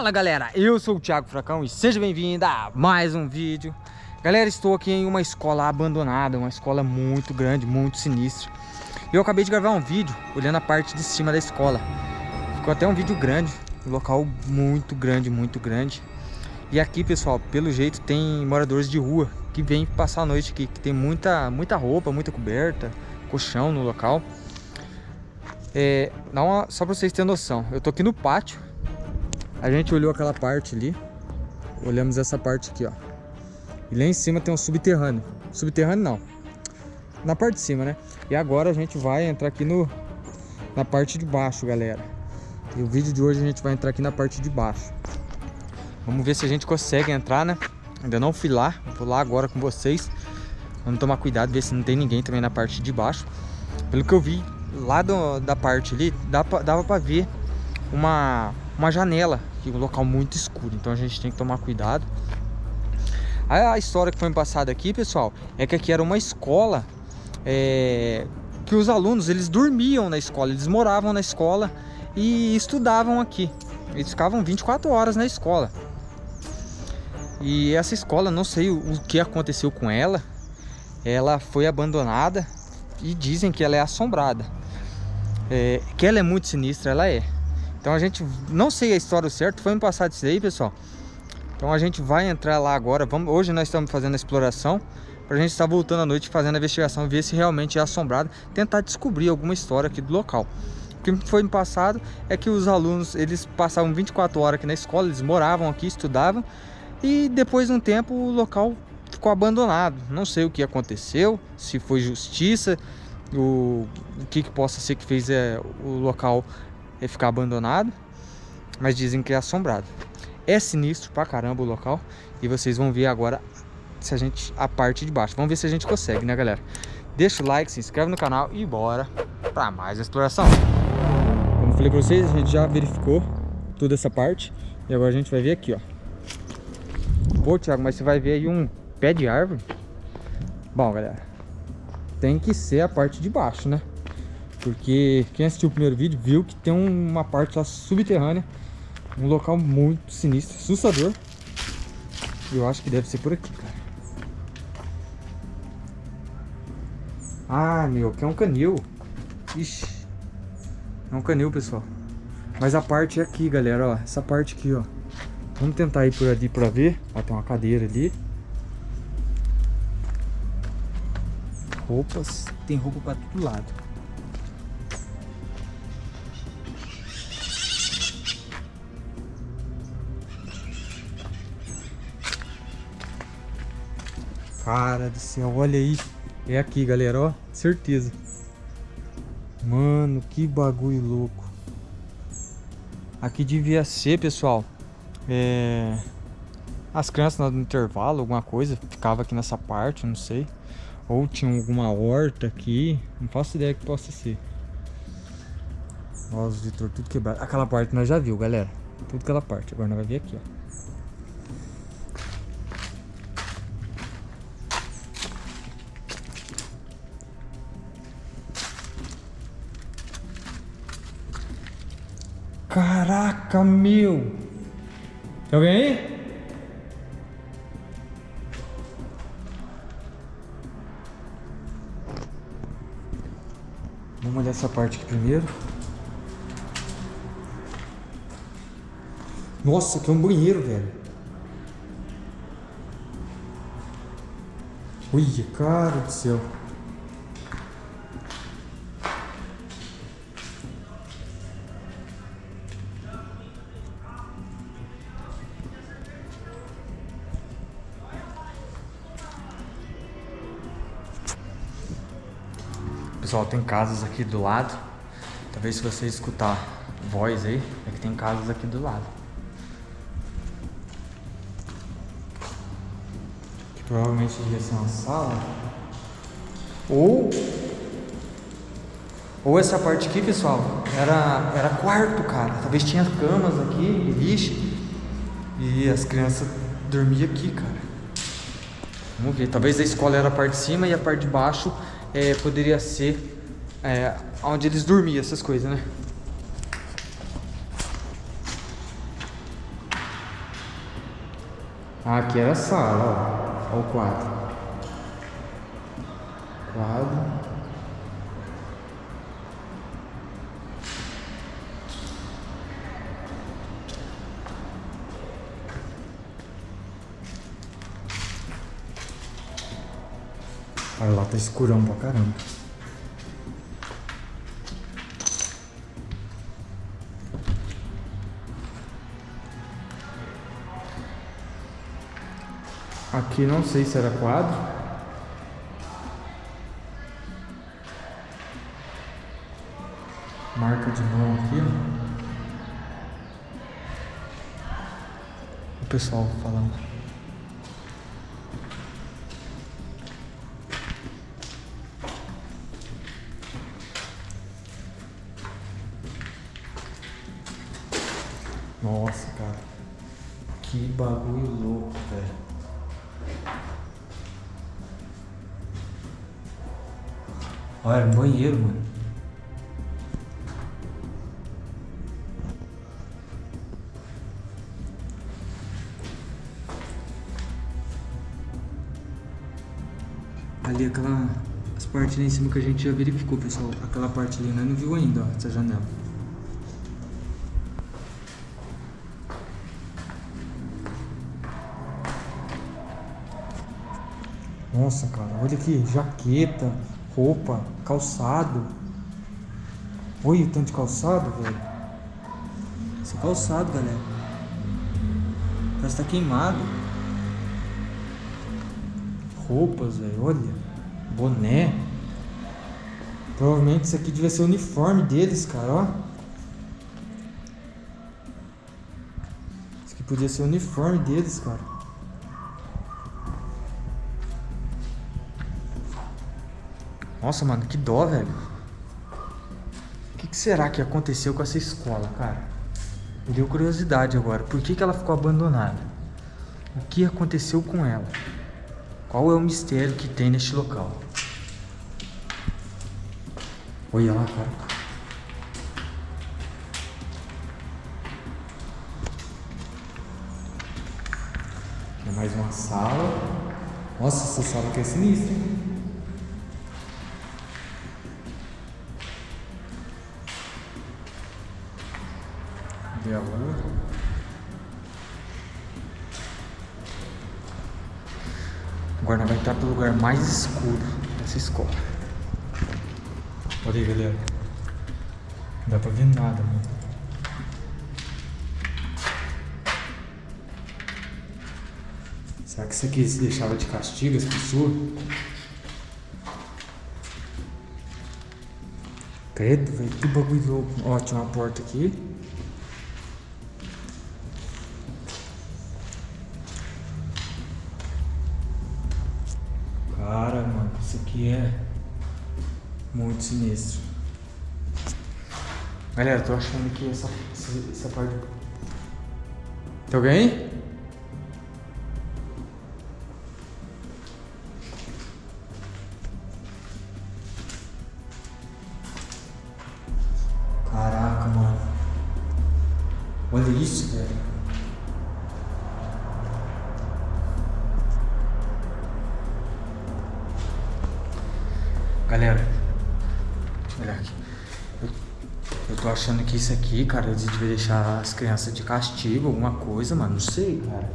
Fala galera, eu sou o Thiago Fracão e seja bem-vindo a mais um vídeo. Galera, estou aqui em uma escola abandonada, uma escola muito grande, muito sinistra. Eu acabei de gravar um vídeo olhando a parte de cima da escola. Ficou até um vídeo grande, um local muito grande, muito grande. E aqui pessoal, pelo jeito tem moradores de rua que vêm passar a noite aqui Que tem muita, muita roupa, muita coberta, colchão no local. É, uma, só para vocês terem noção, eu tô aqui no pátio a gente olhou aquela parte ali. Olhamos essa parte aqui, ó. E lá em cima tem um subterrâneo. Subterrâneo não. Na parte de cima, né? E agora a gente vai entrar aqui no, na parte de baixo, galera. E o vídeo de hoje a gente vai entrar aqui na parte de baixo. Vamos ver se a gente consegue entrar, né? Ainda não fui lá. Vou lá agora com vocês. Vamos tomar cuidado, ver se não tem ninguém também na parte de baixo. Pelo que eu vi, lá do, da parte ali, dava pra ver uma, uma janela aqui, um local muito escuro, então a gente tem que tomar cuidado. A, história que foi passada aqui, pessoal, é que aqui era uma escola é, que os alunos, eles dormiam na escola, eles moravam na escola e estudavam aqui. Eles ficavam 24 horas na escola. E essa escola, não sei o, o que aconteceu com ela, ela foi abandonada e dizem que ela é assombrada. É, que ela é muito sinistra, ela é. Então a gente, não sei a história certa, foi me passado isso aí, pessoal. Então a gente vai entrar lá agora, vamos, hoje nós estamos fazendo a exploração, para a gente estar voltando à noite fazendo a investigação, ver se realmente é assombrado, tentar descobrir alguma história aqui do local. O que foi me passado é que os alunos, eles passavam 24 horas aqui na escola, eles moravam aqui, estudavam, e depois de um tempo o local ficou abandonado. Não sei o que aconteceu, se foi justiça, o, o que, que possa ser que fez é, o local é ficar abandonado, mas dizem que é assombrado. É sinistro pra caramba o local e vocês vão ver agora se a gente a parte de baixo. Vamos ver se a gente consegue, né, galera? Deixa o like, se inscreve no canal e bora pra mais exploração. Como falei pra vocês, a gente já verificou toda essa parte e agora a gente vai ver aqui, ó. Pô, Thiago, mas você vai ver aí um pé de árvore? Bom, galera, tem que ser a parte de baixo, né? Porque quem assistiu o primeiro vídeo viu que tem uma parte lá subterrânea. Um local muito sinistro, assustador. Eu acho que deve ser por aqui, cara. Ah, meu, que é um canil. Ixi. É um canil, pessoal. Mas a parte é aqui, galera, ó. Essa parte aqui, ó. Vamos tentar ir por ali pra ver. Ó, tem uma cadeira ali. Roupas. Tem roupa pra todo lado. Cara do céu, olha aí. É aqui, galera, ó. Certeza. Mano, que bagulho louco. Aqui devia ser, pessoal. É... As crianças no intervalo, alguma coisa. Ficava aqui nessa parte, não sei. Ou tinha alguma horta aqui. Não faço ideia que possa ser. Ó, os tudo quebrado. Aquela parte nós já viu, galera. Tudo aquela parte. Agora nós vamos ver aqui, ó. Meu! Tem alguém aí? Vamos olhar essa parte aqui primeiro. Nossa, aqui é um banheiro, velho. Olha, cara do céu. Pessoal, tem casas aqui do lado. Talvez se você escutar voz aí, é que tem casas aqui do lado. Que provavelmente devia ser uma sala. Ou... Ou essa parte aqui, pessoal, era, era quarto, cara. Talvez tinha camas aqui, lixo. E as crianças dormiam aqui, cara. Vamos ver. Talvez a escola era a parte de cima e a parte de baixo é, poderia ser é, onde eles dormiam, essas coisas, né? Ah, aqui era a sala, ó. Olha o quadro. Quadro. Olha lá, tá escurão pra caramba. Aqui não sei se era quadro. Marca de mão aqui. O pessoal falando. Nossa, cara. Que bagulho louco, velho. Olha, um banheiro, mano. Ali aquela... As partes ali em cima que a gente já verificou, pessoal. Aquela parte ali, né? Não viu ainda, ó, essa janela. Nossa, cara, olha aqui, jaqueta, roupa, calçado. Olha o tanto de calçado, velho. Esse é calçado, galera. Parece que tá queimado. Roupas, velho, olha. Boné. Provavelmente isso aqui devia ser o uniforme deles, cara, ó. Isso aqui podia ser o uniforme deles, cara. Nossa, mano, que dó, velho. O que, que, será que aconteceu com essa escola, cara? Me deu curiosidade agora. Por que, que ela ficou abandonada? O que aconteceu com ela? Qual é o mistério que tem neste local? Olha lá, cara. Tem mais uma sala. Nossa, essa sala aqui é sinistra, hein? Agora vamos entrar pelo lugar mais escuro dessa escola. Olha aí, galera. Não dá pra ver nada, mano. Será que isso aqui se deixava de castigo as pessoas? Credo, velho, que bagulho louco. Ó, tinha uma porta aqui. Cara, aqui é muito sinistro. Galera, tô achando que essa, essa parte... Tem alguém aí? Caraca, mano. Olha isso, velho. Isso aqui, cara, eles deviam deixar as crianças de castigo, alguma coisa, mano. Não sei, cara.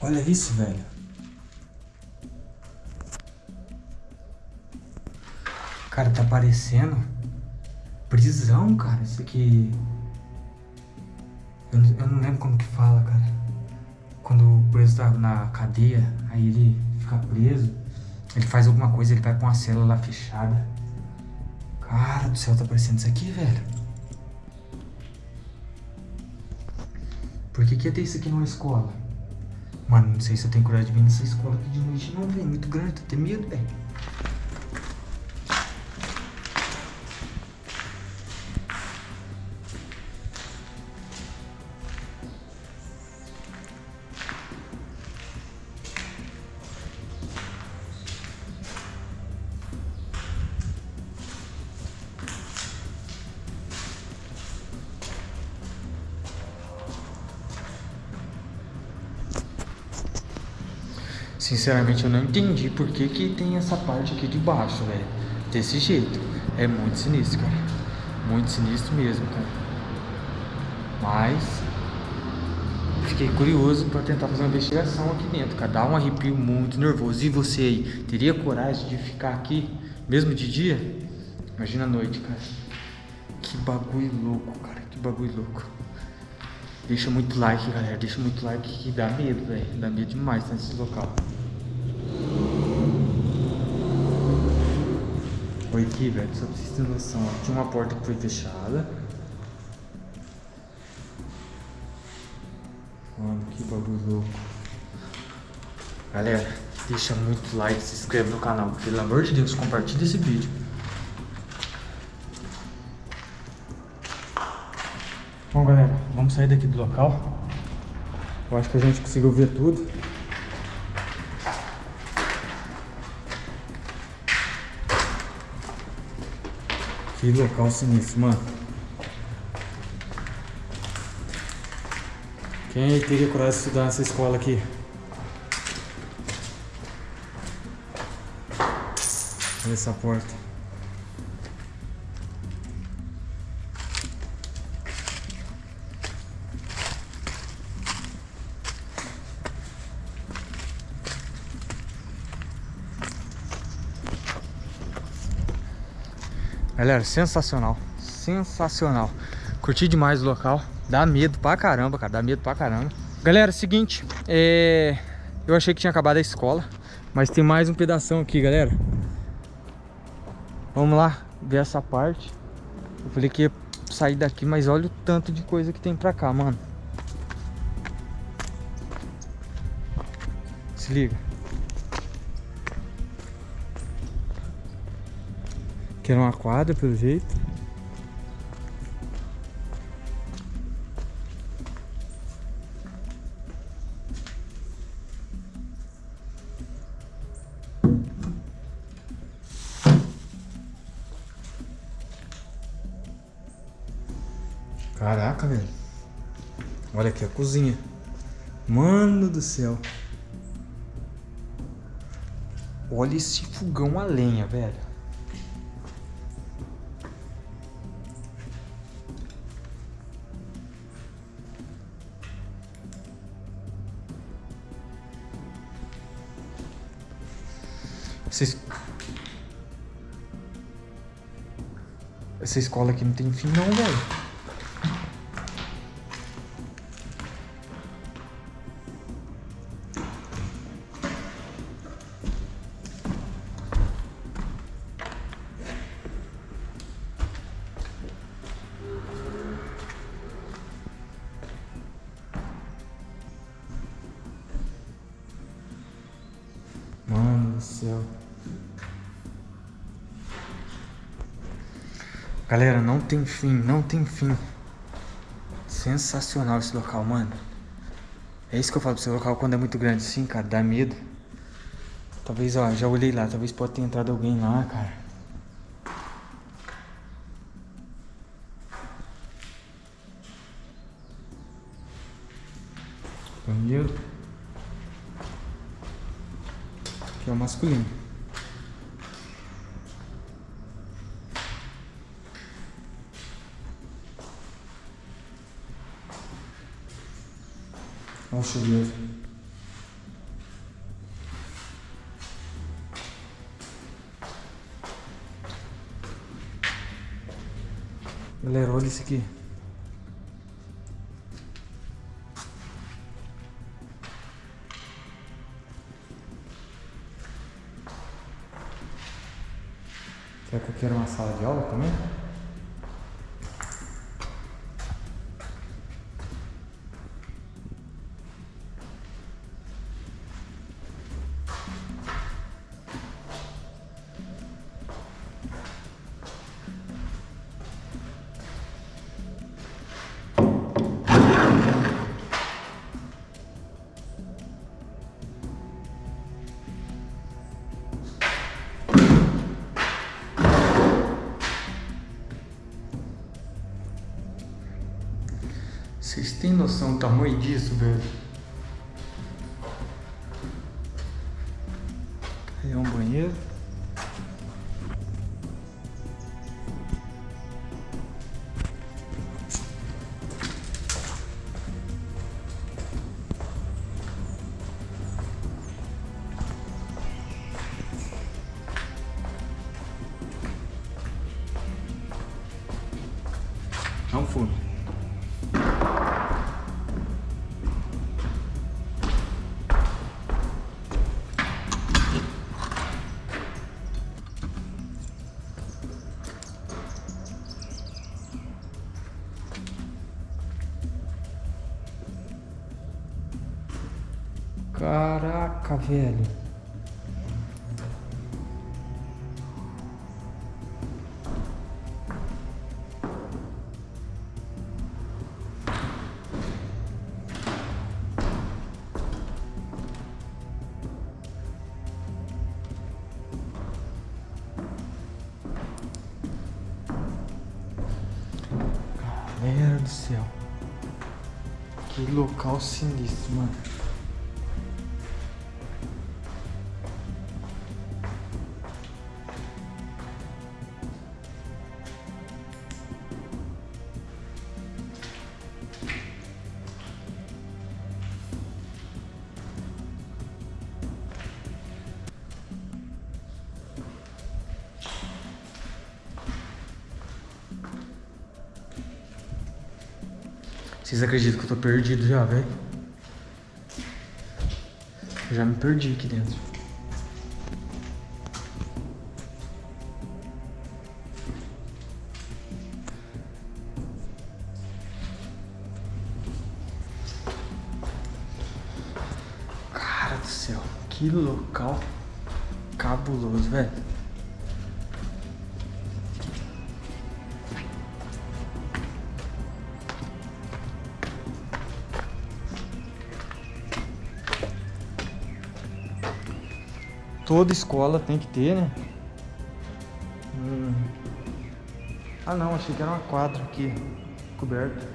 Olha isso, velho. Tá parecendo prisão, cara. Isso aqui... Eu, eu não lembro como que fala, cara. Quando o preso tá na cadeia, aí ele fica preso. Ele faz alguma coisa, ele vai pra uma célula fechada. Cara do céu, tá parecendo isso aqui, velho. Por que que ia ter isso aqui numa escola? Mano, não sei se eu tenho coragem de vir nessa escola aqui de noite não, velho. Muito grande, tô até medo, velho. Sinceramente, eu não entendi por que, que tem essa parte aqui de baixo, velho. Desse jeito. É muito sinistro, cara. Muito sinistro mesmo, cara. Mas... Fiquei curioso pra tentar fazer uma investigação aqui dentro, cara. Dá um arrepio muito nervoso. E você aí, teria coragem de ficar aqui, mesmo de dia? Imagina a noite, cara. Que bagulho louco, cara. Que bagulho louco. Deixa muito like, galera. Deixa muito like que dá medo, velho. Dá medo demais nesse local. Olha aqui, velho. Só pra vocês terem noção. Ó. Tinha uma porta que foi fechada. Mano, que bagulho louco. Galera, deixa muito like, se inscreve no canal. Pelo amor de Deus, compartilha esse vídeo. Bom, galera, vamos sair daqui do local. Eu acho que a gente conseguiu ver tudo. Que local sinistro, mano. Quem teria coragem de estudar nessa escola aqui? Olha essa porta. Galera, sensacional. Sensacional. Curti demais o local. Dá medo pra caramba, cara. Dá medo pra caramba. Galera, seguinte. É... Eu achei que tinha acabado a escola. Mas tem mais um pedação aqui, galera. Vamos lá ver essa parte. Eu falei que ia sair daqui, mas olha o tanto de coisa que tem pra cá, mano. Se liga. Que era uma quadra, pelo jeito. Caraca, velho. Olha aqui a cozinha. Mano do céu. Olha esse fogão a lenha, velho. Essa, Essa escola aqui não tem fim não, velho. Mano do céu. Galera, não tem fim, não tem fim. Sensacional esse local, mano. É isso que eu falo pra esse local quando é muito grande assim, cara, dá medo. Talvez, ó, já olhei lá, talvez pode ter entrado alguém lá, cara. Banheiro. Aqui é o masculino. O chuveiro. Galera, olha isso aqui. Será que aqui era uma sala de aula também? Vocês têm noção do tamanho disso, velho? Velho. Galera do céu. Que local sinistro, mano. Vocês acreditam que eu tô perdido já, velho? Já me perdi aqui dentro. Cara do céu, que local cabuloso, velho. Toda escola tem que ter, né? Hum. Ah não, achei que era uma quadra aqui, coberta.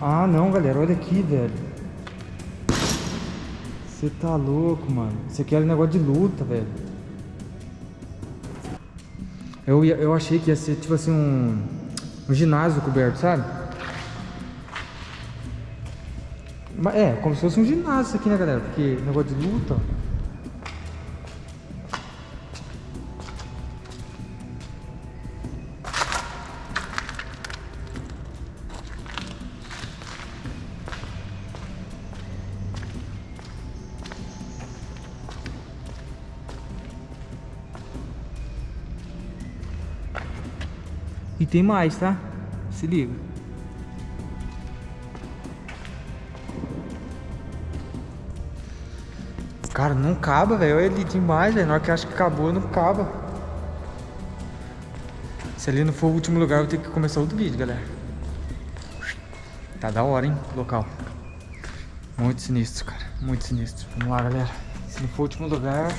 Ah não, galera, olha aqui, velho. Você tá louco, mano. Isso aqui era um negócio de luta, velho. Eu, eu achei que ia ser tipo assim um, um ginásio coberto, sabe? É, como se fosse um ginásio aqui, né, galera? Porque negócio de luta. E tem mais, tá? Se liga. Cara, não acaba, velho. Olha ali demais, velho. Na hora que acha que acabou, não acaba. Se ali não for o último lugar, eu vou ter que começar outro vídeo, galera. Tá da hora, hein, local. Muito sinistro, cara. Muito sinistro. Vamos lá, galera. Se não for o último lugar,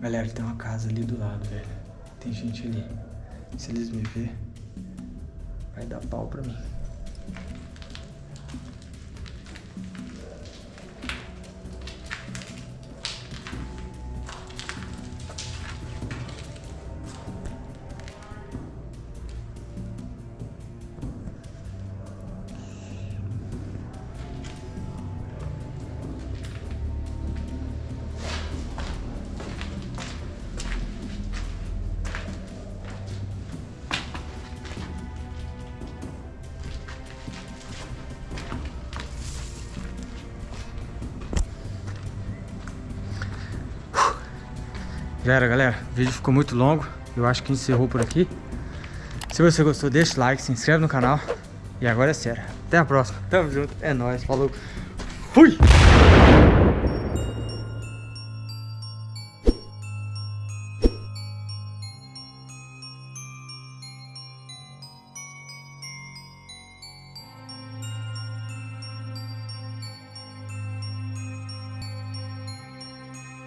Galera, tem uma casa ali do lado, velho. Tem gente ali. Se eles me ver, vai dar pau pra mim. Já era, galera. O vídeo ficou muito longo. Eu acho que encerrou por aqui. Se você gostou, deixa o like, se inscreve no canal. E agora é sério. Até a próxima. Tamo junto. É nóis. Falou.